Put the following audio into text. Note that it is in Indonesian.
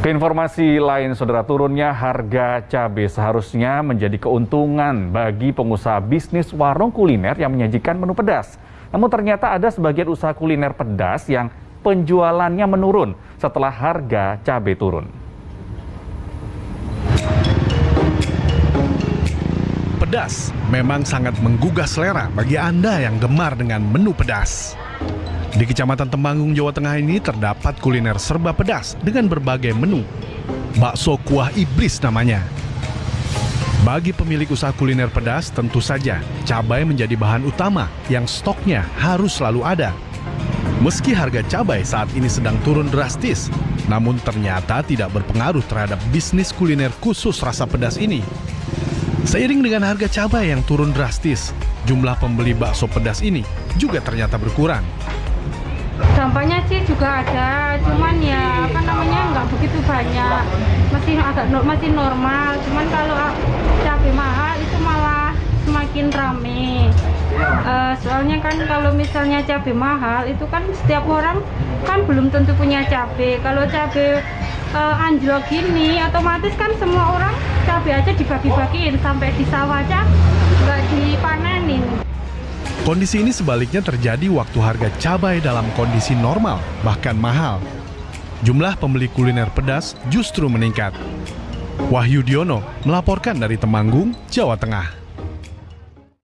Keinformasi lain, saudara turunnya harga cabai seharusnya menjadi keuntungan bagi pengusaha bisnis warung kuliner yang menyajikan menu pedas. Namun ternyata ada sebagian usaha kuliner pedas yang penjualannya menurun setelah harga cabai turun. Pedas memang sangat menggugah selera bagi Anda yang gemar dengan menu pedas. Di Kecamatan Temanggung, Jawa Tengah ini terdapat kuliner serba pedas dengan berbagai menu. Bakso kuah iblis namanya. Bagi pemilik usaha kuliner pedas, tentu saja cabai menjadi bahan utama yang stoknya harus selalu ada. Meski harga cabai saat ini sedang turun drastis, namun ternyata tidak berpengaruh terhadap bisnis kuliner khusus rasa pedas ini. Seiring dengan harga cabai yang turun drastis, jumlah pembeli bakso pedas ini juga ternyata berkurang. Dampaknya sih juga ada, cuman ya apa namanya nggak begitu banyak, masih agak masih normal. Cuman kalau cabai mahal itu malah semakin rame. Uh, soalnya kan kalau misalnya cabai mahal itu kan setiap orang kan belum tentu punya cabai. Kalau cabai uh, anjlok gini, otomatis kan semua orang cabai aja dibagi-bagiin sampai di sawah aja nggak dipanenin. Kondisi ini sebaliknya terjadi waktu harga cabai dalam kondisi normal, bahkan mahal. Jumlah pembeli kuliner pedas justru meningkat. Wahyu Diono melaporkan dari Temanggung, Jawa Tengah.